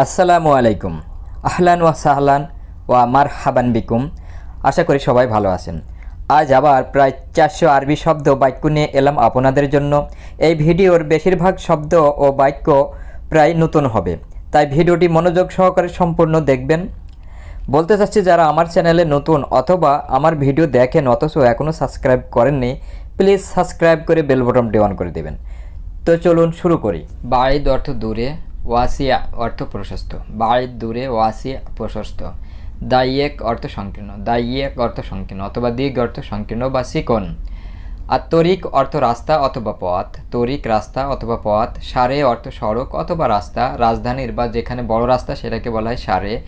আসসালামু আলাইকুম। আহলান ওয়া সাহলান ওয়া মার হাবান বিকুম। আশা করি সবাই ভালো আছেন। আজ আবার প্রায় চারশো আরবি শব্দ বাক্য নিয়ে এলাম আপনাদের জন্য। এই ভিডিওর বেশিরভাগ শব্দ ও বাক্য প্রায় নতুন হবে। তাই ভিডিওটি মনোযোগ সহকারে সম্পূর্ণ দেখবেন। বলতে চাচ্ছি, যারা আমার চ্যানেলে নতুন অথবা আমার ভিডিও দেখেন অথচ এখনও সাবস্ক্রাইব করেননি, প্লিজ সাবস্ক্রাইব করে বেল বটনটি অন করে দেবেন। তো চলুন শুরু করি। বাড়িদ অর্থ দূরে ওয়াসিয়া অর্থ প্রশস্ত। বাড়ির দূরে ওয়াসিয়া প্রশস্ত। দাইয়েক অর্থ সংকীর্ণ। দাইয়েক অর্থ সংকীর্ণ অথবা দিক অর্থ সংকীর্ণ বা চিকন আর তরিক অর্থ রাস্তা অথবা পথ। তরিক রাস্তা অথবা পথ, সারে অর্থ সড়ক অথবা রাস্তা, রাজধানীর বা যেখানে বড় রাস্তা সেটাকে বলা হয় সারে।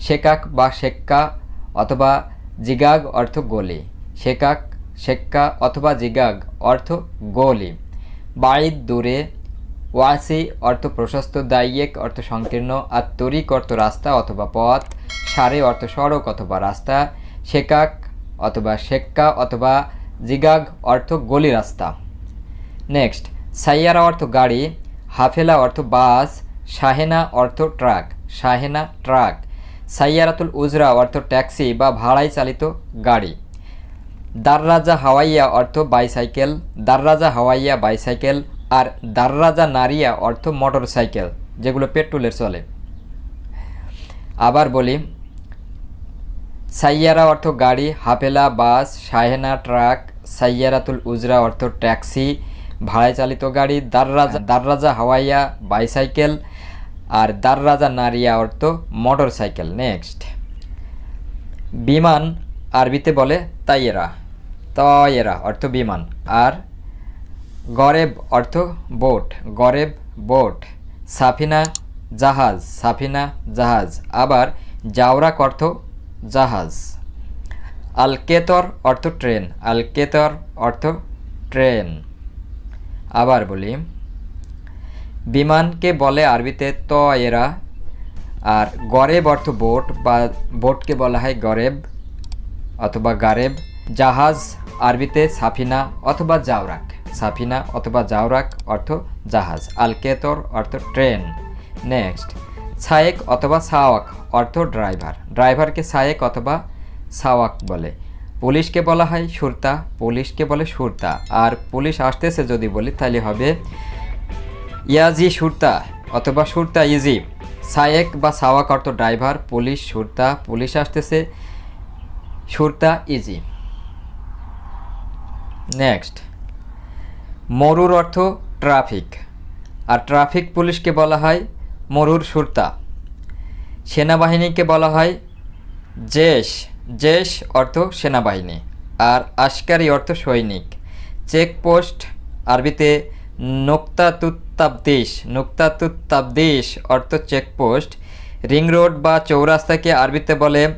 শেকাক বা শেক্কা অথবা জিগাগ অর্থ গলি। শেকাক, শেক্কা অথবা জিগাগ অর্থ গলি। বাড়ির দূরে ওয়াসি অর্থ প্রশস্ত দাইয়েক অর্থ সংকীর্ণ আর তরিক অর্থ রাস্তা অথবা পথ, সারে অর্থ সড়ক অথবা রাস্তা, শেকাক অথবা শেক্কা অথবা জিগাগ অর্থ গলি রাস্তা। নেক্সট, সাইয়ারা অর্থ গাড়ি, হাফেলা অর্থ বাস, শাহেনা অর্থ ট্রাক, শাহেনা ট্রাক। সাইয়ারাতুল উজরা অর্থ ট্যাক্সি বা ভাড়ায় চালিত গাড়ি। দাররাজা হাওয়াইয়া অর্থ বাইসাইকেল, দাররাজা হাওয়াইয়া বাইসাইকেল আর দাররাজা নারিয়া অর্থ মোটর সাইকেল যেগুলো পেট্রোলের চলে। আবার বলি, সাইয়ারা অর্থ গাড়ি, হাফেলা, বাস, শাহেনা ট্রাক, সাইয়ারাতুল উজরা অর্থ ট্যাক্সি, ভাড়ায় চালিত গাড়ি, দাররাজা দাররাজা হাওয়াইয়া বাইসাইকেল, আর দাররাজা নারিয়া অর্থ মোটর সাইকেল নেক্সট। বিমান, আরবিতে বলে তাইয়েরা। তয়েরা অর্থ বিমান। আর গরেব অর্থ বোট, গরেব বোট। সাফিনা, জাহাজ সাফিনা, জাহাজ। আবার জাওরাক অর্থ জাহাজ। আলকেতর অর্থ ট্রেন, আলকেতর অর্থ ট্রেন। আবার বলি, বিমানকে বলে আরবিতে ত এরা আর গরেব অর্থ বোট বা বোটকে বলা হয় গরেব অথবা গারেব। জাহাজ আরবিতে সাফিনা অথবা জাওরাক। সাফিনা অথবা জাওরাক অর্থ জাহাজ, আলকেতর অর্থ ট্রেন। নেক্সট, সায়েক অথবা সাওয়াক অর্থ ড্রাইভার। ড্রাইভারকে সায়েক অথবা সাওয়াক বলে। পুলিশকে বলা হয় সুরতা, পুলিশকে বলে সুরতা। আর পুলিশ আসতেছে যদি বলি তাহলে হবে ইয়াজি সুরতা অথবা সুরতা ইজি। সায়েক বা সাওয়াক অর্থ ড্রাইভার, পুলিশ সুরতা, পুলিশ আসতেছে সুরতা ইজি। নেক্সট মরুর অর্থ ট্রাফিক। আর ট্রাফিক পুলিশকে বলা হয় মরুর সুরতা। সেনাবাহিনীকে বলা হয় জেশ। জেশ অর্থ সেনাবাহিনী। আর আশকারি অর্থ সৈনিক। চেকপোস্ট আরবিতে নোক্তাতুত্তাবদেশ। নোক্তাতুত্তাবদেশ অর্থ চেকপোস্ট। রিং রোড বা চৌরাস্তাকে আরবিতে বলে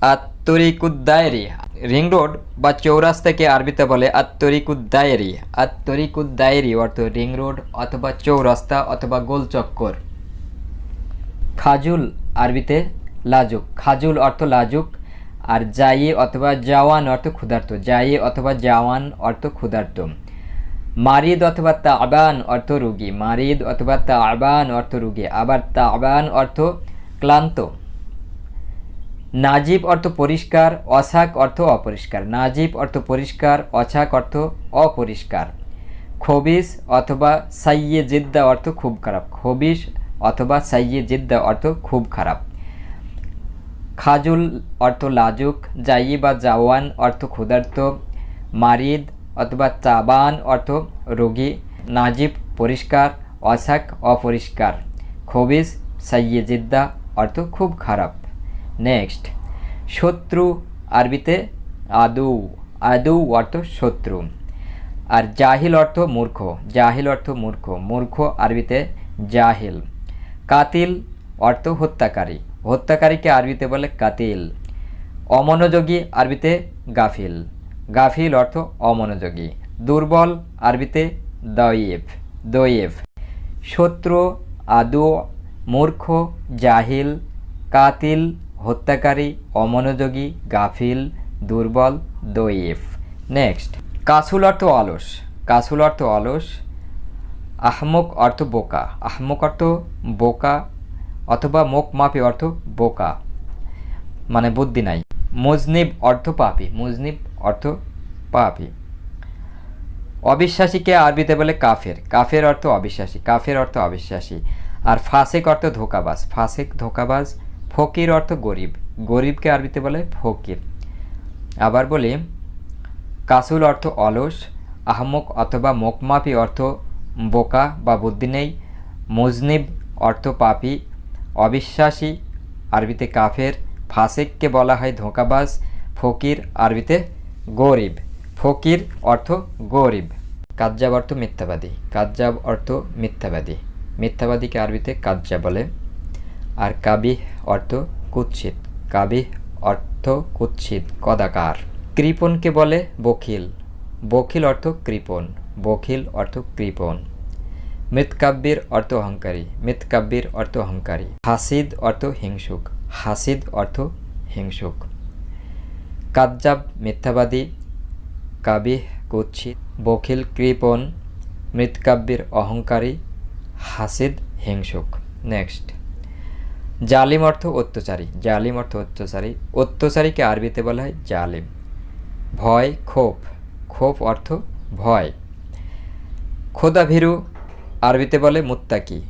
আত্তরিকুদ্দায়েরি। রিং রোড বা চৌরাস্তাকে আরবিতে বলে আত্তরিকুদ্দায়েরি। আত্তরিকুদ্দায়েরি অর্থ রিং রোড অথবা চৌরাস্তা অথবা গোলচক্কর খাজুল আরবিতে লাজুক। খাজুল অর্থ লাজুক আর জাই অথবা জাওয়ান অর্থ ক্ষুধার্ত। জাই অথবা জাওয়ান অর্থ ক্ষুধার্ত। মারিদ অথবা তাবান অর্থ রুগী। মারিদ অথবা তাবান অর্থ রুগী। আবার তা তাবান অর্থ ক্লান্ত। নাজিব অর্থ পরিষ্কার, অসাক অর্থ অপরিষ্কার। নাজিব অর্থ পরিষ্কার অছাক অর্থ অপরিষ্কার। খবিস অথবা সাইয়ে জিদ্দা অর্থ খুব খারাপ। খবিস অথবা সাইয়ে জিদ্দা অর্থ খুব খারাপ। খাজুল অর্থ লাজুক জাই বা জাওয়ান অর্থ ক্ষুধার্ত। মারিদ অথবা চাবান অর্থ রোগী। নাজিব পরিষ্কার, অসাক অপরিষ্কার। খবিস সাইয়ে জিদ্দা অর্থ খুব খারাপ। নেক্সট শত্রু আরবিতে আদৌ। আদৌ অর্থ শত্রু। আর জাহিল অর্থ মূর্খ। জাহিল অর্থ মূর্খ। মূর্খ আরবিতে জাহিল। কাতিল অর্থ হত্যাকারী। হত্যাকারীকে আরবিতে বলে কাতিল। অমনোযোগী আরবিতে গাফিল। গাফিল অর্থ অমনোযোগী। দুর্বল আরবিতে দয়েব দয়েব শত্রু, আদু, মূর্খ, জাহিল, কাতিল হত্যাকারী, অমনোযোগী, গাফিল, দুর্বল দইফ নেক্সট কাসুল অর্থ অলস। কাসুল অর্থ অলস, আহমক অর্থ বোকা। আহমক অর্থ বোকা অথবা মুখ মাপি অর্থ বোকা মানে বুদ্ধি নাই। মুজনিব অর্থ পাপি। মুজনিব অর্থ পাপি। অবিশ্বাসীকে আরবিতে বলে কাফের। কাফের অর্থ অবিশ্বাসী। কাফের অর্থ অবিশ্বাসী। আর ফাসেক অর্থ ধোকাবাজ। ফাসেক ধোকাবাজ ফকির অর্থ গরিব। গরিবকে আরবিতে বলে ফকির। আবার বলি, কাসুল অর্থ অলস, আহমক অথবা মোকমাপি অর্থ বোকা বা বুদ্ধি নেই, মুজনিব অর্থ পাপি, অবিশ্বাসী, আরবিতে কাফের, ফাসেককে বলা হয় ধোঁকাবাজ, ফকির আরবিতে গরিব। ফকির অর্থ গরিব। কাজ্জাব অর্থ মিথ্যাবাদী। কাজ্জাব অর্থ মিথ্যাবাদী। মিথ্যাবাদীকে আরবিতে কাজ্জা বলে। আর কাবিহ অর্থ কুৎসিত। কাবিহ অর্থ কুৎসিত, কদাকার। কৃপণকে বলে বখিল। বখিল অর্থ কৃপণ, বখিল অর্থ কৃপণ। মৃৎকাব্যের অর্থ অহংকারী মৃৎকাব্যের অর্থ অহংকারী। হাসিদ অর্থ হিংসুক, হাসিদ অর্থ হিংসুক। কাজ্জাব মিথ্যাবাদী, কাবিহ কুৎসিত, বখিল কৃপণ মৃৎকাব্যের অহংকারী, হাসিদ হিংসুক। নেক্সট। জালিম অর্থ অত্যাচারী। জালিম অর্থ অত্যাচারী। অত্যাচারীকে আরবিতে বলা হয় জালিম। ভয়, ক্ষোভ। ক্ষোভ অর্থ ভয়। খোদাভীরু আরবিতে বলে মুত্তাকি।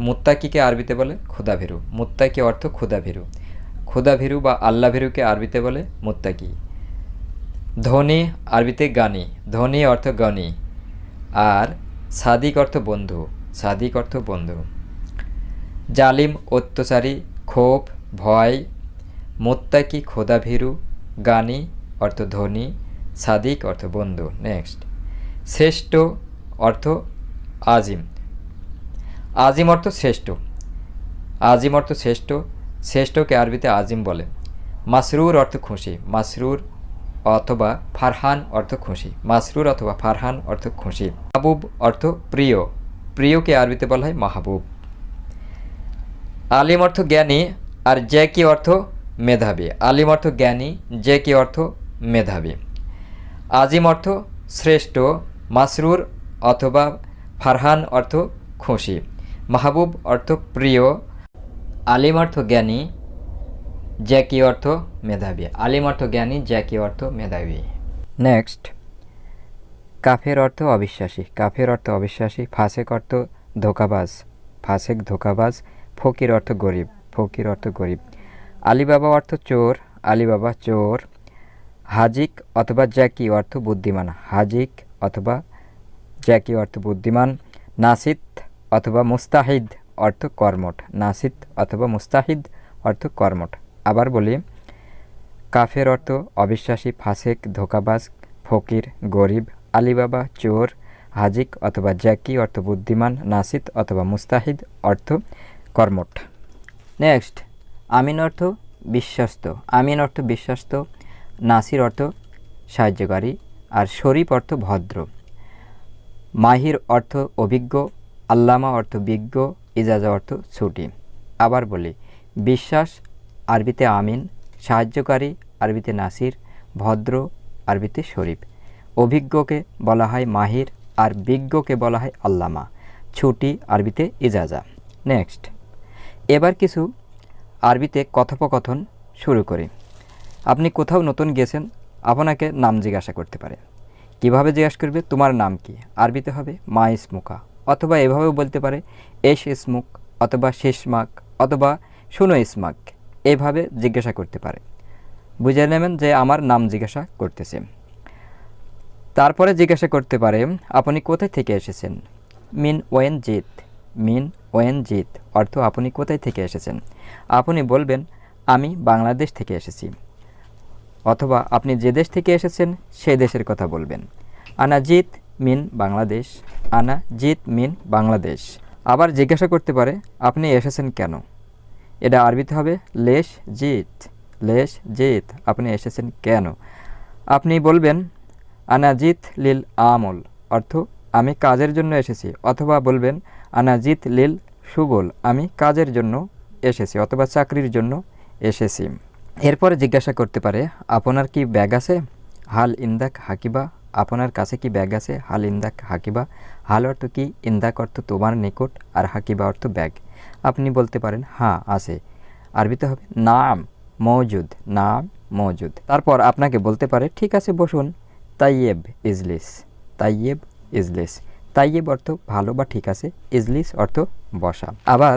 মুত্তাকিকে আরবিতে বলে ক্ষুদাভীরু মুত্তাকি অর্থ ক্ষুদাভীরু ক্ষুদাভীরু বা আল্লাভীরুকে আরবিতে বলে মুত্তাকি। ধনী আরবিতে গানি। ধনী অর্থ গনি। আর সাদিক অর্থ বন্ধু। সাদিক অর্থ বন্ধু। জালিম, অত্যাচারী, ক্ষোভ, ভয়, মোত্তাকি, খোদাভীরু, গানি, অর্থ ধনী, সাদিক, অর্থ বন্ধু। নেক্সট শ্রেষ্ঠ অর্থ আজিম। আজিম অর্থ শ্রেষ্ঠ। আজিম অর্থ শ্রেষ্ঠ। শ্রেষ্ঠকে আরবিতে আজিম বলে। মাসরুর অর্থ খুশি। মাসরুর অথবা ফারহান অর্থ খুশি। মাসরুর অথবা ফারহান অর্থ খুশি। মাহবুব অর্থ প্রিয়। প্রিয়কে আরবিতে বলা হয় মাহবুব। আলিম অর্থ জ্ঞানী আর যে কি অর্থ মেধাবী। আলিম অর্থ জ্ঞানী, যে কি অর্থ মেধাবী। আজিম অর্থ শ্রেষ্ঠ, মাসরুর অথবা ফারহান অর্থ খুশি। মাহবুব অর্থ প্রিয়। আলিম অর্থ জ্ঞানী জ্যাকি অর্থ মেধাবী। আলিম অর্থ জ্ঞানী জ্যাকি অর্থ মেধাবী। নেক্সট। কাফের অর্থ অবিশ্বাসী। কাফের অর্থ অবিশ্বাসী। ফাসেক অর্থ ধোকাবাজ। ফাসেক ধোকাবাজ। ফকির অর্থ গরিব, ফকির অর্থ গরিব। আলিবাবা অর্থ চোর, আলিবাবা চোর। হাজিক অথবা জ্যাকি অর্থ বুদ্ধিমান। হাজিক অথবা জ্যাকি অর্থ বুদ্ধিমান। নাসিত অথবা মুস্তাহিদ অর্থ কর্মঠ। নাসিত অথবা মুস্তাহিদ অর্থ কর্মঠ। আবার বলি, কাফের অর্থ অবিশ্বাসী, ফাসেক, ধোকাবাজ, ফকির, গরিব, আলিবাবা, চোর। হাজিক অথবা জ্যাকি অর্থ বুদ্ধিমান। নাসিত অথবা মুস্তাহিদ অর্থ কর্মঠ। নেক্সট আমিন অর্থ বিশ্বস্ত। আমিন অর্থ বিশ্বস্ত, নাসির অর্থ সাহায্যকারী, আর শরীফ অর্থ ভদ্র। মাহির অর্থ অভিজ্ঞ, আল্লামা অর্থ বিজ্ঞ, ইজাজা অর্থ ছুটি। আবার বলি, বিশ্বাস, আরবিতে আমিন, সাহায্যকারী, আরবিতে নাসির, ভদ্র, আরবিতে শরীফ। অভিজ্ঞকে বলা হয় মাহির, আর বিজ্ঞকে বলা হয় আল্লামা। ছুটি, আরবিতে ইজাজা। নেক্সট এবার কিছু আরবিতে কথোপকথন শুরু করি। আপনি কোথাও নতুন গেছেন, আপনাকে নাম জিজ্ঞাসা করতে পারে। কীভাবে জিজ্ঞাসা করবে, তোমার নাম কি? আরবিতে হবে, মা ইসমুকা অথবা এভাবেও বলতে পারে, এস ইসমুক অথবা শেষমাক অথবা শুনো ইসমাক এভাবে জিজ্ঞাসা করতে পারে। বুঝে নেবেন যে আমার নাম জিজ্ঞাসা করতেছে। তারপরে জিজ্ঞাসা করতে পারে, আপনি কোথায় থেকে এসেছেন? মিন ওয়েন জিত। মিন ওয়েন জিত। অর্থ আপনি কোথায় থেকে এসেছেন? আপনি বলবেন, আমি বাংলাদেশ থেকে এসেছি। অথবা আপনি যে দেশ থেকে এসেছেন সেই দেশের কথা বলবেন। আনা জিত মিন বাংলাদেশ, আনা জিত মিন বাংলাদেশ। আবার জিজ্ঞাসা করতে পারে, আপনি এসেছেন কেন? এটা আরবিতে হবে, লেশ জিত লেশ জিত, আপনি এসেছেন কেন? আপনি বলবেন আনাজিত লিল আমল, অর্থ আমি কাজের জন্য এসেছি। অথবা বলবেন আনাজিত লিল সুগল, আমি কাজের জন্য এসেছি অথবা চাকরির জন্য এসেছি। এরপরে জিজ্ঞাসা করতে পারে, আপনার কি ব্যাগ আছে? হাল ইন্দাক হাকিবা, আপনার কাছে কি ব্যাগ আছে? হাল ইন্দাক হাকিবা, হাল অর্থ কি? ইন্দাক অর্থ তোমার নিকট, আর হাকিবা অর্থ ব্যাগ। আপনি বলতে পারেন হ্যাঁ আছে। আরবিতে হবে, নাম মজুদ নাম মজুদ। তারপর আপনাকে বলতে পারে, ঠিক আছে, বসুন। তাইয়েব ইজলিস। তাইয়েব ইজলিস। তাইয়েব অর্থ ভালো বা ঠিক আছে, ইজলিস অর্থ বসা। আবার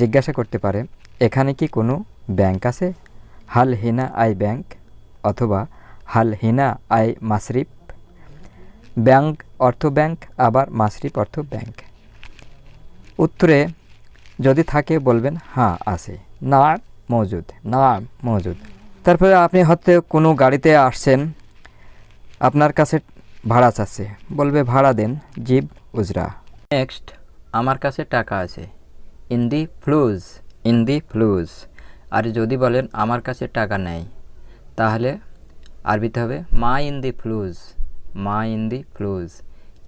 জিজ্ঞাসা করতে পারে, এখানে কি কোনো ব্যাংক আছে? হাল হিনা আই ব্যাংক অথবা হাল হিনা আই মাসরিফ? ব্যাংক অর্থ ব্যাংক, আবার মাসরিফ অর্থ ব্যাংক। উত্তরে যদি থাকে বলবেন হ্যাঁ আছে। না মজুদ না মজুদ। তারপরে আপনি হয়তো কোনো গাড়িতে আসছেন, আপনার কাছে ভাড়া চাচ্ছে বলবে, ভাড়া দেন জিব উজরা। নেক্সট আমার কাছে টাকা আছে। ইন দি ফ্লুজ ইন দি ফ্লুজ আর যদি বলেন, আমার কাছে টাকা নেই, তাহলে আরবিতে হবে, মা ইন দি ফ্লুজ, মা ইন দি ফ্লুজ।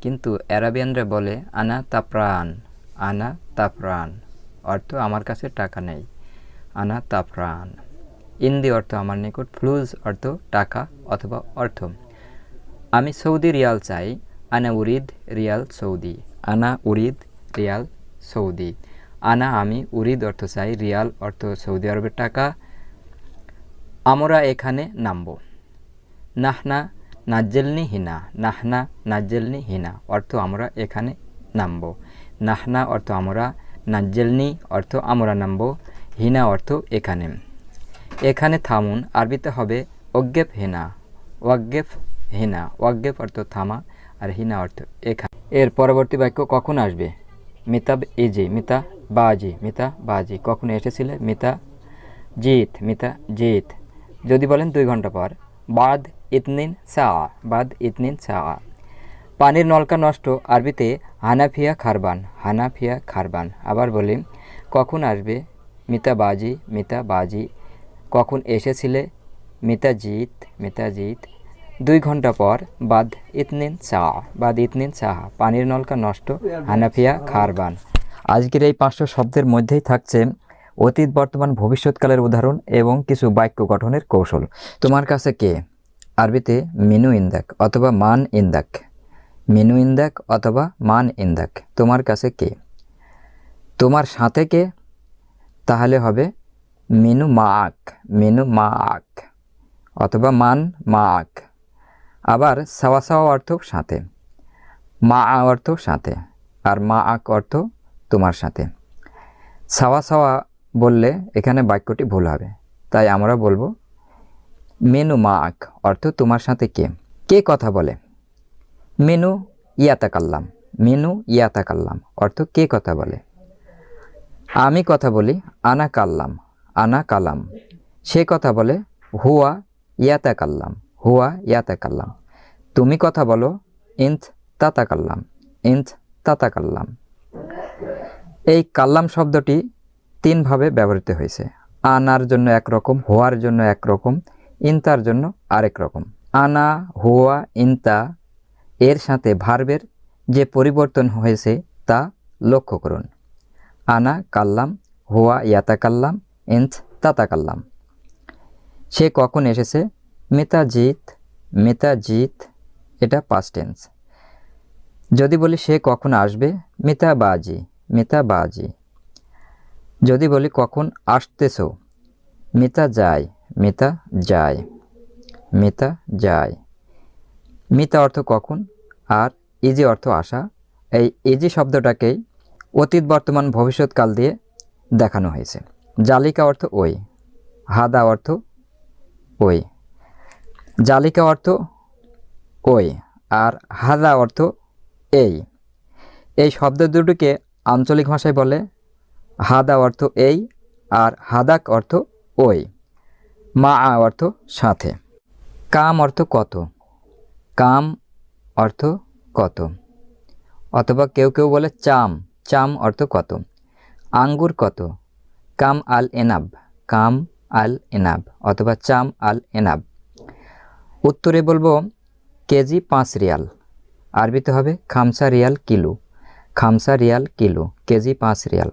কিন্তু অ্যারাবিয়ানরা বলে, আনা তাপ্রাণ আনা তাপ্রাণ অর্থ, আমার কাছে টাকা নেই, আনা তাপ্রাণ ইন্দি অর্থ, আমার নিকট, ফ্লুজ অর্থ, টাকা অথবা অর্থ। আমি সৌদি রিয়াল চাই, আনা উরিদ রিয়াল সৌদি, আনা উরিদ রিয়াল সৌদি, আনা আমি উরিদ অর্থ চাই, রিয়াল অর্থ সৌদি আরবের টাকা। আমরা এখানে নামব। নাহনা নাজ্জেলনি হিনা, নাহনা নাজ্জেলনি হিনা অর্থ আমরা এখানে নামব। নাহনা অর্থ আমরা নাজ্জেলনি অর্থ আমরা নামব, হিনা অর্থ এখানে। এখানে থামুন, আরবিতে হবে অজ্ঞেপ হিনা ওয়াগ্গেফ হিনা ওয়াগ্গেফ অর্থ থামা আর হিনা অর্থ এখানে এর পরবর্তী বাক্য কখন আসবে? মিতা ইজি মিতা বাজি মিতা বাজি। কখন এসেছিলে? মিতা জিত মিতা জিত। যদি বলেন দুই ঘণ্টা পর। বাদ ইতনিন সা, বাদ ইতনিন সা। পানির নলকা নষ্ট, আরবিতে হানাফিয়া খারবান হানাফিয়া খারবান। আবার বলি, কখন আসবে? মিতা বাজি মিতা বাজি। কখন এসেছিলে? মিতা জিত মিতা জিত। দুই ঘণ্টা পর বাদ ইতনিন চা বাদ ইতনিন চাহ পানির নলকা নষ্ট, হানাফিয়া খারবান। আজকের এই পাঁচশো শব্দের মধ্যেই থাকছে অতীত, বর্তমান, ভবিষ্যৎকালের উদাহরণ এবং কিছু বাক্য গঠনের কৌশল। তোমার কাছে কে? আরবিতে মিনু ইন্দাক অথবা মান ইন্দাক। মিনু ইন্দাক অথবা মান ইন্দাক। তোমার কাছে কে? তোমার সাথে কে? তাহলে হবে মিনু মা আক মিনু মা আক অথবা মান মা আক আবার সাওয়া সাওয়া অর্থ সাথে। মা আ অর্থ সাথে, আর মা আক অর্থ তোমার সাথে। সাওয়া সাওয়া বললে এখানে বাক্যটি ভুল হবে, তাই আমরা বলব, মেনু মা আক, অর্থ তোমার সাথে কে? কে কথা বলে? মেনু ইয়াতা কাল্লাম মেনু ইয়াতা কাল্লাম অর্থ কে কথা বলে? আমি কথা বলি আনা কাল্লাম আনা কালাম সে কথা বলে, হুয়া ইয়াতা কাল্লাম হুয়া ইয়াতা কাল্লাম তুমি কথা বলো, ইন্থ তাতা কাল্লাম ইন্থ তাতা কাল্লাম এই কাল্লাম শব্দটি তিনভাবে ব্যবহৃত হয়েছে। আনার জন্য একরকম হোয়ার জন্য একরকম ইন্তার জন্য আরেক রকম। আনা, হুয়া, ইন্তা এর সাথে ভার্বের যে পরিবর্তন হয়েছে তা লক্ষ্য করুন। আনা, কাল্লাম, হুয়া ইয়াতা কাল্লাম ইন্থ তাতা কাল্লাম সে কখন এসেছে? মিতা জিত মিতা জিত এটা পাস্ট টেন্স যদি বলি সে কখন আসবে মিতা বাজি মিতা বাজি যদি বলি কখন আসতেছ মিতা যায় মিতা যায় মিতা যায় মিতা অর্থ কখন, আর ইজি অর্থ আসা। এই ইজি শব্দটাকেই অতীত, বর্তমান, ভবিষ্যৎকাল দিয়ে দেখানো হয়েছে। জালিকা অর্থ ওই, হাদা অর্থ ওই। জালিকা অর্থ ওই আর হাদা অর্থ এই। এই শব্দ দুটোকে আঞ্চলিক ভাষায় বলে হাদা অর্থ এই আর হাদাক অর্থ ওই। মা আ অর্থ সাথে। কাম অর্থ কত? কাম অর্থ কত? অথবা কেউ কেউ বলে চাম। চাম অর্থ কত? আঙ্গুর কত? কাম আল এনাব কাম আল এনাব অথবা চাম আল এনাব উত্তরে বলব কেজি পাঁচ রিয়াল। আরবিতে হবে খামসা রিয়াল কিলো। খামসা রিয়াল কিলো, কেজি পাঁচ রিয়াল।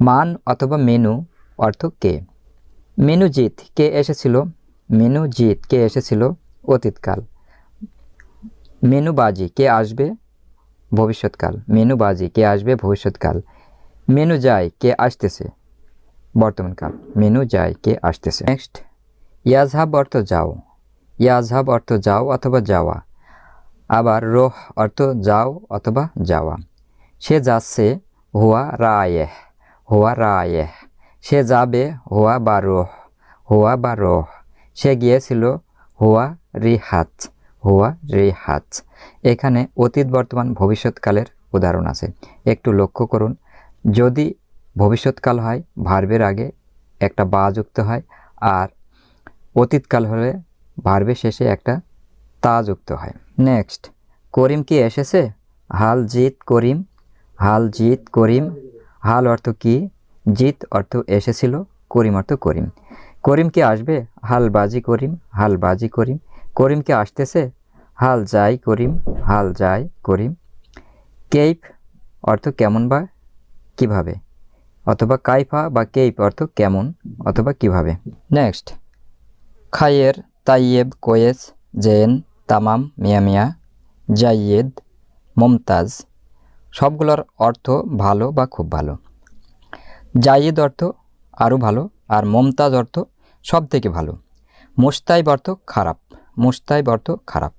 মান অথবা মেনু, অর্থ কে? মেনু জিত, কে এসেছিল? মেনু জিত, কে এসেছিল? অতীতকাল। মেনু বাজি, কে আসবে? ভবিষ্যৎকাল। মেনু বাজি, কে আসবে? ভবিষ্যৎকাল। মেনু যায়, কে আসতেছে? বর্তমানকাল। মেনু যায়, কে আসতেছে। নেক্সট ইয়াজহাব অর্থ যাও। ইয়াজহাব অর্থ যাও অথবা যাওয়া। আবার রোহ অর্থ যাও অথবা যাওয়া। সে যাচ্ছে, হুয়া রায়েহ হুয়া রায়েহ। সে যাবে, হুয়া বা রোহ, হুয়া বা রোহ। সে গিয়েছিল, হুয়া রিহাত হুয়া রিহাত। এখানে অতীত, বর্তমান, ভবিষ্যৎকালের উদাহরণ আছে। একটু লক্ষ্য করুন, যদি ভবিষ্যৎকাল হয়, ভার্বের আগে একটা বা যুক্ত হয়, আর অতীতকাল হলে ভার্বের শেষে একটা তা যুক্ত হয়। নেক্সট, করিম কি এসেছে? হাল জিত করিম, হাল জিত করিম, হাল অর্থ কি? জিত অর্থ এসেছিল, করিম অর্থ করিম। করিম কি আসবে? হাল বাজি করিম, হাল বাজি করিম। করিম কি আসতেছে? হাল যাই করিম, হাল যাই করিম। কেইপ অর্থ কেমন বা কীভাবে? অথবা কাইফা বা কেইপ অর্থ কেমন অথবা কীভাবে? নেক্সট খায়ের তাইয়েব কোয়েস, জেন, তামাম, মিয়া মিয়া, জাইয়েদ, মমতাজ, সবগুলোর অর্থ ভালো বা খুব ভালো। জাইয়েদ অর্থ আরও ভালো আর মমতাজ অর্থ সব থেকে ভালো। মুস্তাইব অর্থ খারাপ মুস্তাইব অর্থ খারাপ।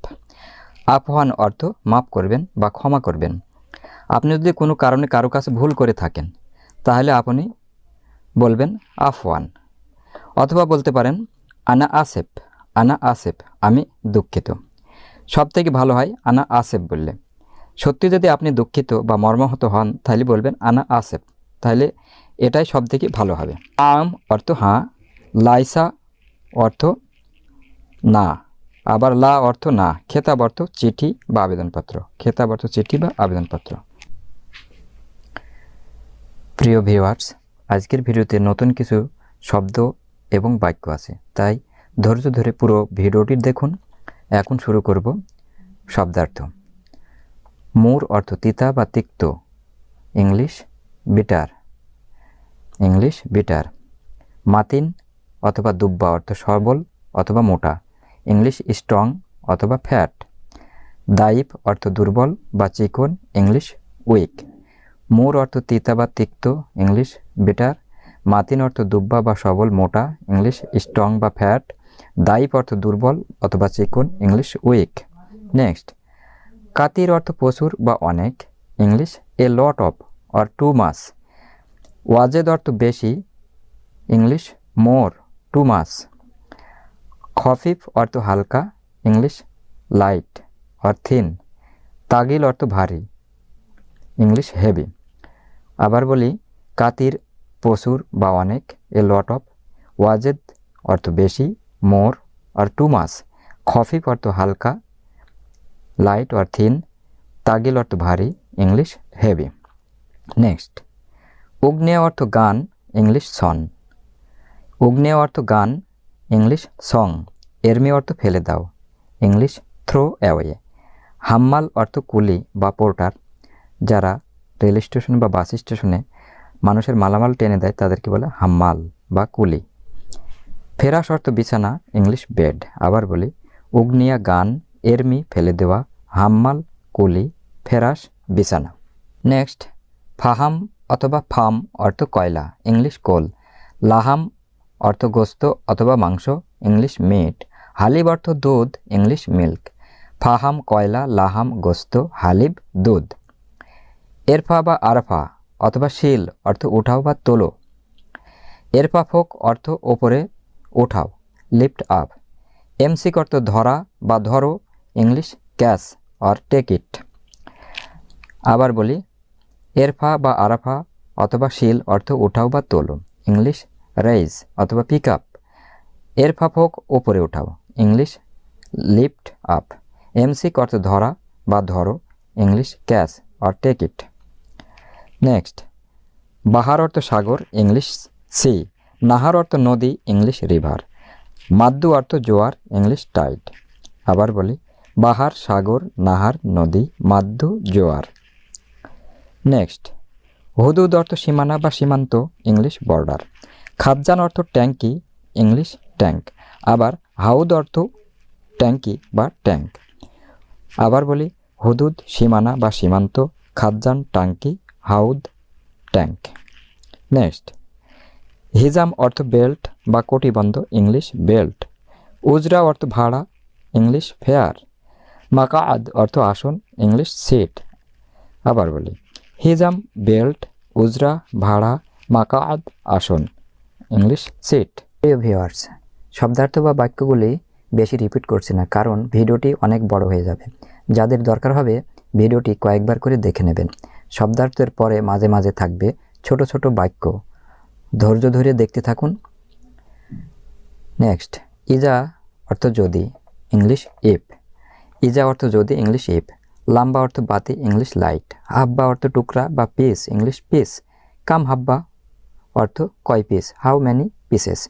আফহান অর্থ মাফ করবেন বা ক্ষমা করবেন। আপনি যদি কোনো কারণে কারও কাছে ভুল করে থাকেন, তাহলে আপনি বলবেন আফওয়ান। অথবা বলতে পারেন, আনা আসেফ। আনা আসেফ, আমি দুঃখিত। সব থেকে ভালো হয় আনা আসেফ বললে। সত্যি যদি আপনি দুঃখিত বা মর্মাহত হন, তাহলে বলবেন আনা আসেফ। তাহলে এটাই সব থেকে ভালো হবে। আম অর্থ হাঁ, লাইসা অর্থ না। আবার লা অর্থ না। খেতাব অর্থ চিঠি বা আবেদনপত্র। খেতাব অর্থ চিঠি বা আবেদনপত্র। প্রিয় ভিউয়ার্স, আজকের ভিডিওতে নতুন কিছু শব্দ এবং বাক্য আছে। তাই ধৈর্য ধরে পুরো ভিডিওটি দেখুন। এখন শুরু করব শব্দার্থ। মূর অর্থ তিতা বা তিক্ত। English bitter. English bitter. মাতিন অথবা দুব্বা অর্থ সবল অথবা মোটা। ইংলিশ স্ট্রং অথবা ফ্যাট। দাইপ অর্থ দুর্বল বা চিকন। English week. মোর অর্থ তিতা বা তিক্ত। English bitter. মাতিন অর্থ দুব্বা বা সবল, মোটা। ইংলিশ স্ট্রং বা ফ্যাট। দাইপ অর্থ দুর্বল অথবা চিকন, ইংলিশ উইক নেক্সট কাতির অর্থ প্রচুর বা অনেক। English a lot of or too much Wazed অর্থ বেশি। ইংলিশ মোর টু মাস খফিফ অর্থ হালকা। ইংলিশ লাইট অর থিন তাগিল অর্থ ভারী। ইংলিশ হেভি আবার বলি, কাতির প্রচুর বা অনেক এ লট অফ ওয়াজেদ অর্থ বেশি। মোর আর টু মাস। খফিফ অর্থ হালকা, লাইট অর থিন, তাগিল অর্থ ভারী, ইংলিশ হেভি। নেক্সট, উগ্নেয় অর্থ গান, ইংলিশ সন উগ্নেয় অর্থ গান, ইংলিশ সং। এরমি অর্থ ফেলে দাও, ইংলিশ থ্রো অ্যাওয়ে হাম্মাল অর্থ কুলি বা পোর্টার, যারা রেল স্টেশন বা বাস স্টেশনে মানুষের মালামাল টেনে দেয়, তাদেরকে বলে হাম্মাল বা কুলি। ফেরাস অর্থ বিছানা, ইংলিশ বেড। আবার বলি, উগ্নিয়া গান, এরমি ফেলে দেওয়া, হাম্মাল, কুলি ফেরাস বিছানা। নেক্সট, ফাহাম অথবা ফাম অর্থ কয়লা, ইংলিশ কোল। লাহাম অর্থ গোস্ত অথবা মাংস, ইংলিশ মিট। হালিব অর্থ দুধ, ইংলিশ মিল্ক। ফাহাম কয়লা, লাহাম গোস্ত, হালিব দুধ। এরফা বা আরফা অথবা শিল অর্থ উঠাও বা তোলো। এরফা ফোক অর্থ ওপরে ওঠাও লিফট আপ এমসিক অর্থ ধরা বা ধরো English catch or take it আবার বলি, এরফা বা আরাফা অথবা শিল অর্থ ওঠাও বা তোলো ইংলিশ রেইজ অথবা পিক আপ এরফা ফোক ওপরে ওঠাও ইংলিশ লিফট আপ এমসিক অর্থ ধরা বা ধরো English catch or take it next বাহার অর্থ সাগর ইংলিশ সি নাহার অর্থ নদী, ইংলিশ রিভার। মাদ্দু অর্থ জোয়ার, ইংলিশ টাইড। আবার বলি, বাহার, সাগর, নাহার, নদী, মাদ্দু, জোয়ার। নেক্সট, হুদুদ অর্থ সীমানা বা সীমান্ত, ইংলিশ বর্ডার। খাবজান অর্থ ট্যাঙ্কি, ইংলিশ ট্যাঙ্ক। আবার হাউদ অর্থ ট্যাঙ্কি বা ট্যাঙ্ক। আবার বলি, হুদুদ সীমানা বা সীমান্ত খাদ্যান টাঙ্কি হাউদ ট্যাঙ্ক। নেক্সট হিজাম অর্থ বেল্ট বা কটিবন্ধ, ইংলিশ বেল্ট। উজরা অর্থ ভাড়া, ইংলিশ ফেয়ার। মাকাআদ অর্থ আসন, ইংলিশ সিট। আবার বলি, হিজাম, বেল্ট, উজরা, ভাড়া, মাকাআদ, আসন, ইংলিশ সিট। প্রিয় ভিউয়ার্স শব্দার্থ বা বাক্যগুলি বেশি রিপিট করছি না, কারণ ভিডিওটি অনেক বড় হয়ে যাবে। যাদের দরকার হবে, ভিডিওটি কয়েকবার করে দেখে নেবেন। শব্দার্থের পরে মাঝে মাঝে থাকবে ছোট ছোট বাক্য। ধৈর্য ধরে দেখতে থাকুন। নেক্সট ইজা অর্থ যদি ইংলিশ ইপ ইজা অর্থ যদি ইংলিশ ইপ লাম্বা অর্থ বাতি ইংলিশ লাইট হাব্বা অর্থ টুকরা বা পিস ইংলিশ পিস কাম হাব্বা অর্থ কয় পিস হাউ ম্যানি পিসেস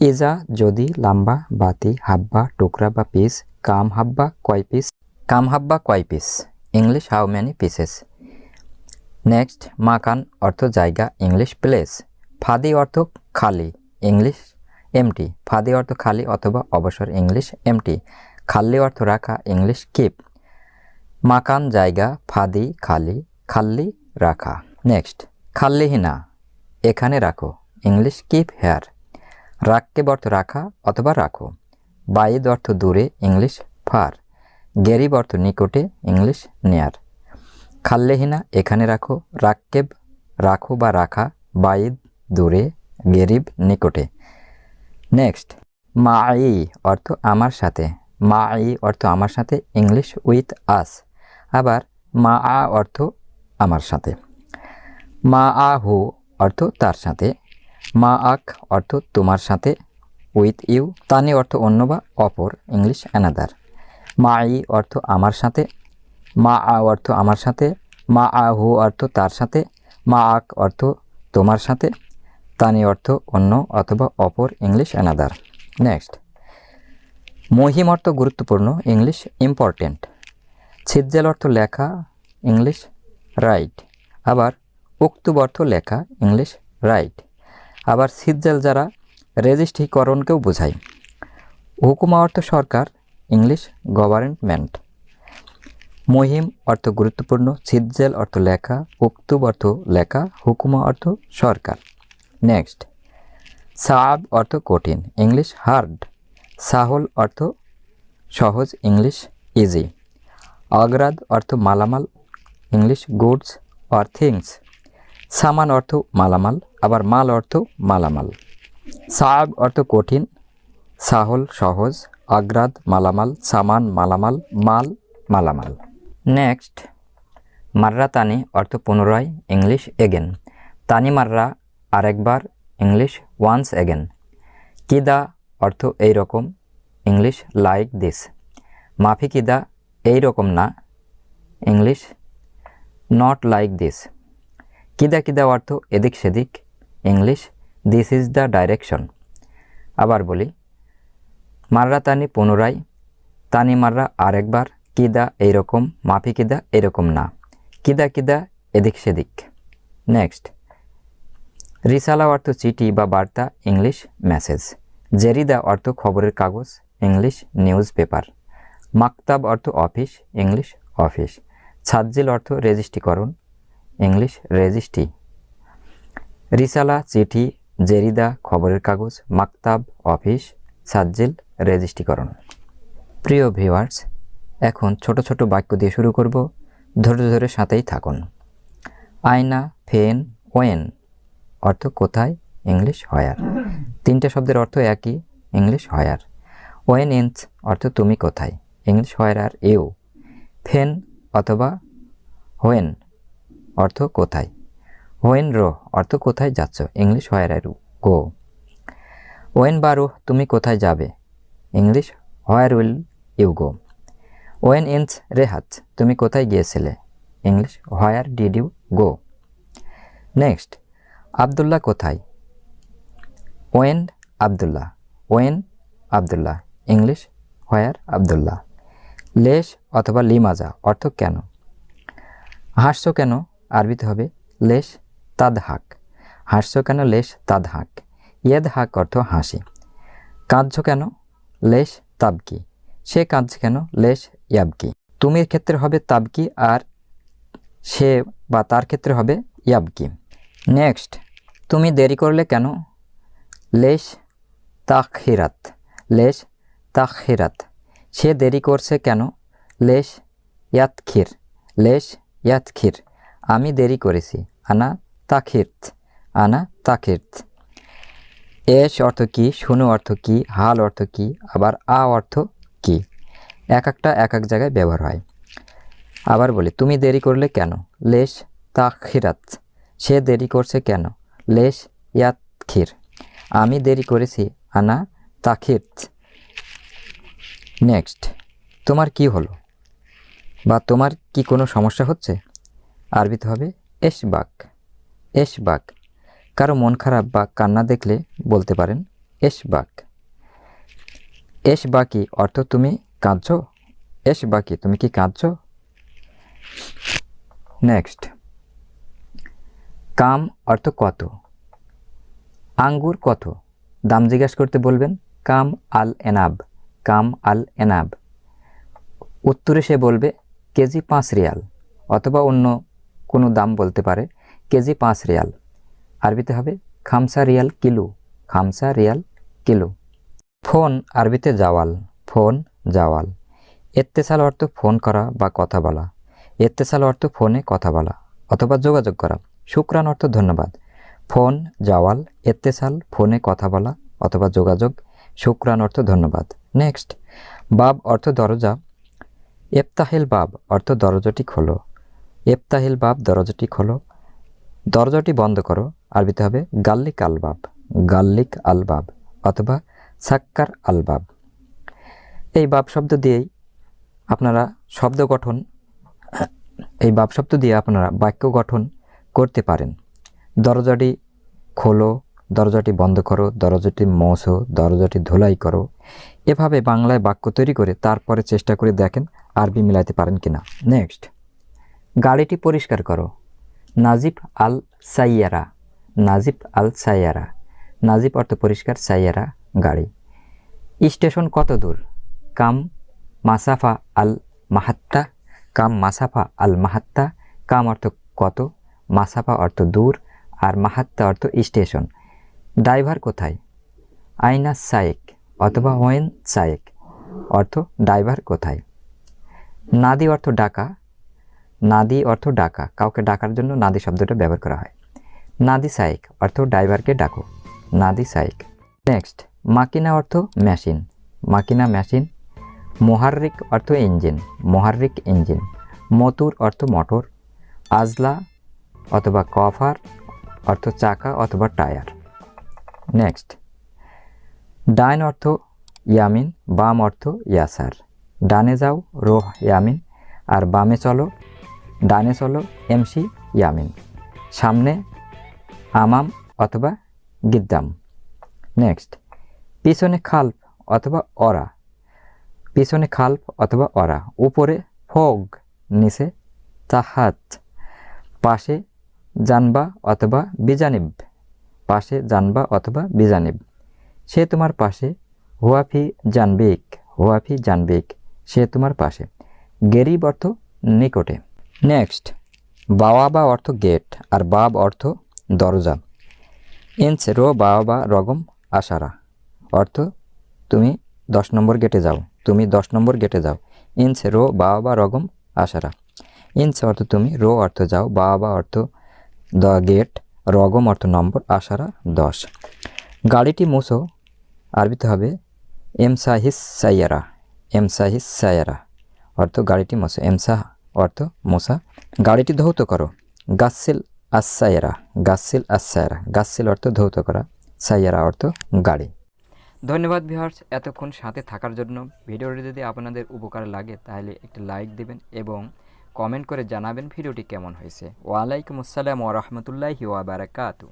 ইজা যদি, লাম্বা, বাতি, হাব্বা, টুকরা বা পিস কাম হাব্বা কয় পিস কাম হাব্বা কয় piece English how many pieces next মাকান অর্থ জায়গা ইংলিশ প্লেস ফাদি অর্থ খালি, ইংলিশ এমটি ফাদি অর্থ খালি অথবা অবসর, ইংলিশ এমটি খাল্লি অর্থ রাখা, ইংলিশ কিপ মাকান, জায়গা, ফাদি, খালি খাল্লি রাখা। নেক্সট খাল্লিহিনা, এখানে রাখো, ইংলিশ কিপ হেয়ার রাখকে অর্থ রাখা অথবা রাখো। বাইদ অর্থ দূরে, ইংলিশ ফার গেরিব অর্থ নিকটে, ইংলিশ নেয়ার খাল্লেহিনা, এখানে রাখো রাক্কেব রাখো বা রাখা, বাইদ দূরে, গেরিব, নিকটে। নেক্সট মা আই অর্থ আমার সাথে। মা আই অর্থ আমার সাথে ইংলিশ উইথ আস আবার মা আ অর্থ আমার সাথে। মা আ হু অর্থ তার সাথে। মা আক অর্থ তোমার সাথে। উইথ ইউ তানি অর্থ অন্য বা অপর ইংলিশ অ্যানাদার মা ই অর্থ আমার সাথে। মা আ অর্থ আমার সাথে। মা আ হু অর্থ তার সাথে। মা আক অর্থ তোমার সাথে। তানি অর্থ অন্য অথবা অপর ইংলিশ অ্যানাদার নেক্সট মহিম অর্থ গুরুত্বপূর্ণ, ইংলিশ ইম্পর্টেন্ট ছিজ্জেল অর্থ লেখা, ইংলিশ রাইট আবার উক্তুব অর্থ লেখা, ইংলিশ রাইট আবার সিজ্জেল যারা রেজিস্ট্রিকরণকেও বোঝায়। হুকুমা অর্থ সরকার, ইংলিশ গভর্নমেন্ট মহিম অর্থ গুরুত্বপূর্ণ সিজ্জেল অর্থ লেখা, উক্তুব অর্থ লেখা, হুকুমা অর্থ সরকার। নেক্সট সাব অর্থ কঠিন ইংলিশ হার্ড সাহল অর্থ সহজ ইংলিশ ইজি অগ্রাদ অর্থ মালামাল ইংলিশ গুডস অর থিংস সামান অর্থ মালামাল, আবার মাল অর্থ মালামাল. সাব অর্থ কঠিন সাহল সহজ অগ্রাদ মালামাল সামান মালামাল, মাল মালামাল. নেক্সট মাররা তানি অর্থ পুনরায় ইংলিশ এগেন তানি মাররা আরেকবার ইংলিশ ওয়ান্স এগেন কিদা অর্থ এই রকম? ইংলিশ লাইক দিস মাফি কিদা এই রকম না? ইংলিশ নট লাইক দিস কিদা কিদা অর্থ এদিক সেদিক? English this is the direction আবার বলি, মাররা তানি পুনরায়, তানি মাররা আরেকবার কিদা এইরকম মাফি কিদা এরকম না। কিদা কিদা এদিক সেদিক? নেক্সট রিসালা অর্থ চিঠি বা বার্তা, ইংলিশ মেসেজ। জেরিদা অর্থ খবরের কাগজ, ইংলিশ নিউজ পেপার। মাকতাব অর্থ অফিস, ইংলিশ অফিস। ছাজ্জিল অর্থ রেজিস্ট্রিকরণ, ইংলিশ রেজিস্ট্রি। রিসালা, চিঠি, জেরিদা, খবরের কাগজ, মাকতাব, অফিস সাজ্জিল রেজিস্ট্রিকরণ। প্রিয় ভিউয়ার্স, এখন ছোট ছোট বাক্য দিয়ে শুরু করব। ধৈর্য ধরে সাথেই থাকুন। আয়না, ফেন, ওয়েন। অর্থ কোথায়? ইংলিশ হয়ার তিনটে শব্দের অর্থ একই ইংলিশ হয়ার ওয়েন ইন্স অর্থ তুমি কোথায়? ইংলিশ হয়ার আর ইউ ফেন অথবা হোয়েন অর্থ কোথায়? হোয়েন রো, অর্থ কোথায় যাচ্ছ? ইংলিশ হয়ার আর গো ওয়েন বারো তুমি কোথায় যাবে? English where will you go when ইন্স রেহাত, তুমি কোথায় গিয়েছিলে? English where did you go next Abdullah কোথায়? ওয়েন আবদুল্লাহ। ওয়েন আবদুল্লাহ। English, where Abdullah. লেশ অথবা লিমাজা অর্থ কেন? হাসছো কেন আরবিতে হবে? লেশ তাদ হাক হাসছো কেন লেশ তাদ হাক ইয়েদ হাক অর্থ হাসি। কাঁদছো কেন? লেশ তাবকি। সে কাঁদছে কেন? লেশ ইয়াবকি। তুমির ক্ষেত্রে হবে তাবকি আর সে বা তার ক্ষেত্রে হবে ইয়াবকি। নেক্সট। তুমি দেরি করলে কেন? Lace তাখিরাত lace তাখিরাত। সে দেরি করছে কেন? লেশ ইয়াতখির লেশ ইয়াতখির। আমি দেরি করেছি। আনা তাখিরত আনা তাখিরত। এস অর্থ কি? শুনো অর্থ কি? হাল অর্থ কি? আবার আ অর্থ কি? এক একটা এক এক জায়গায় ব্যবহার হয়। আবার বলি, তুমি দেরি করলে কেন? লেশ তাখিরাত। সে দেরি করছে কেন? লেশ ইয়াতখির। আমি দেরি করেছি, আনা তাখিরত। নেক্সট, তোমার কি হলো? বা তোমার কি কোনো সমস্যা হচ্ছে? আরবিতে হবে এশবাক। এশবাক। কারও মন খারাপ বা কান্না দেখলে বলতে পারেন এশবাক। এশবাকি অর্থ তুমি কাঁদছো? এশবাকি, তুমি কি কাঁদছো? নেক্সট কাম অর্থ কত? আঙ্গুর কত? দাম জিজ্ঞাসা করতে বলবেন, কাম আল এনাব, কাম আল এনাব। উত্তরে সে বলবে, কেজি পাঁচ রিয়াল, অথবা অন্য কোনো দাম বলতে পারে, কেজি পাঁচ রিয়াল। আরবিতে হবে, খামসা রিয়াল কিলো, খামসা রিয়াল কিলো। ফোন আরবিতে জাওয়াল, ফোন জাওয়াল। এত্তেসাল অর্থ ফোন করা বা কথা বলা। এত্তেসাল অর্থ ফোনে কথা বলা, অথবা যোগাযোগ করা। শুক্রান অর্থ ধন্যবাদ। ফোন, জাওয়াল, এত্তেসাল, ফোনে কথা বলা অথবা যোগাযোগ শুক্রান অর্থ ধন্যবাদ। নেক্সট, বাব অর্থ দরজা। এফতাহিল বাব অর্থ দরজাটি খোলো। এফতাহিল বাব দরজাটি খোলো। দরজাটি বন্ধ করো। আরবিতে হবে গাল্লিক আলবাব গাল্লিক আলবাব অথবা সাক্কার আলবাব এই বাব শব্দ দিয়েই আপনারা শব্দ গঠন, এই বাব শব্দ দিয়ে আপনারা বাক্য গঠন করতে পারেন। দরজাটি খোলো, দরজাটি বন্ধ করো, দরজাটি মোছো, দরজাটি ধুলাই করো। এভাবে বাংলায় বাক্য তৈরি করে তারপরে চেষ্টা করে দেখেন আরবি মিলাইতে পারেন কিনা। নেক্সট। গাড়িটি পরিষ্কার করো। নাজিব আল সাইয়ারা। নাজিব আল সাইয়ারা। নাজিব অর্থ পরিষ্কার, সাইয়ারা গাড়ি। স্টেশন কত দূর? কাম মাসাফা আল মাহাত্তা। কাম মাসাফা আল মাহাত্তা। কাম অর্থ কত? মাসাফা অর্থ দূর আর মাহাত্তা অর্থ স্টেশন। ড্রাইভার কোথায়? আইনা সায়েক অথবা ওয়েন সায়েক অর্থ ড্রাইভার কোথায়? নাদি অর্থ ডাকা। নাদি অর্থ ডাকা। কাউকে ডাকার জন্য নাদি শব্দটা ব্যবহার করা হয়। নাদি সাইক অর্থ ড্রাইভারকে ডাকো। নাদি সাইক নেক্সট, মাকিনা অর্থ মেশিন। মাকিনা মেশিন। মোহার্রিক অর্থ ইঞ্জিন। মোহার্রিক ইঞ্জিন। মতুর অর্থ মোটর। আজলা অথবা কভার, অর্থ চাকা অথবা টায়ার। নেক্সট ডাইন অর্থ ইয়ামিন, বাম অর্থ ইয়াসার। ডানে যাও রোহ ইয়ামিন, আর বামে চলো, ডানে চলো এমসি ইয়ামিন। সামনে আমাম অথবা গিদ্দাম। নেক্সট পিছনে খাল্প অথবা অরা। পিছনে খাল্প অথবা অরা। উপরে ফোগ, নিচে তাহাত পাশে জানবা অথবা বিজানিব। পাশে জানবা অথবা বিজানিব। সে তোমার পাশে, হুয়াফি জানবিক হুয়াফি জানবিক, সে তোমার পাশে। গেরিব অর্থ নিকটে। নেক্সট বাওয়াবা অর্থ গেট, আর বাব অর্থ দরজা। ইঞ্চ রো বাওয়াবা রগম, আশারা। অর্থ, তুমি দশ নম্বর গেটে যাও, তুমি দশ নম্বর গেটে যাও। ইঞ্চ রো বাওয়াবা রগম, আশারা। ইঞ্চ অর্থ তুমি, রো অর্থ যাও বাওয়াবা অর্থ দ্য গেট, রগম অর্থ নম্বর, আশারা দশ। গাড়িটি মুছো, আরবিতে হবে এমসাহিস সাইয়ারা এমসাহিস সাইয়ারা অর্থ গাড়িটি মোছো এমসাহ অর্থ মোসা গাড়িটি ধৌত করো গাসিল আসাইরা গাসিল আসাইরা গাসিল অর্থ ধৌত করা, সাইয়ারা অর্থ গাড়ি। ধন্যবাদ ভিউয়ার্স, এতক্ষণ সাথে থাকার জন্য। ভিডিওটি যদি আপনাদের উপকার লাগে, তাহলে একটি লাইক দিবেন এবং কমেন্ট করে জানাবেন ভিডিওটি কেমন হয়েছে। ওয়ালাইকুম আসসালাম ওরহমতুল্লাহি ওয়াবারাকাতু